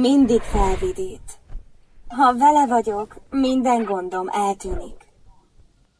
mindig felvidít. Ha vele vagyok, minden gondom eltűnik.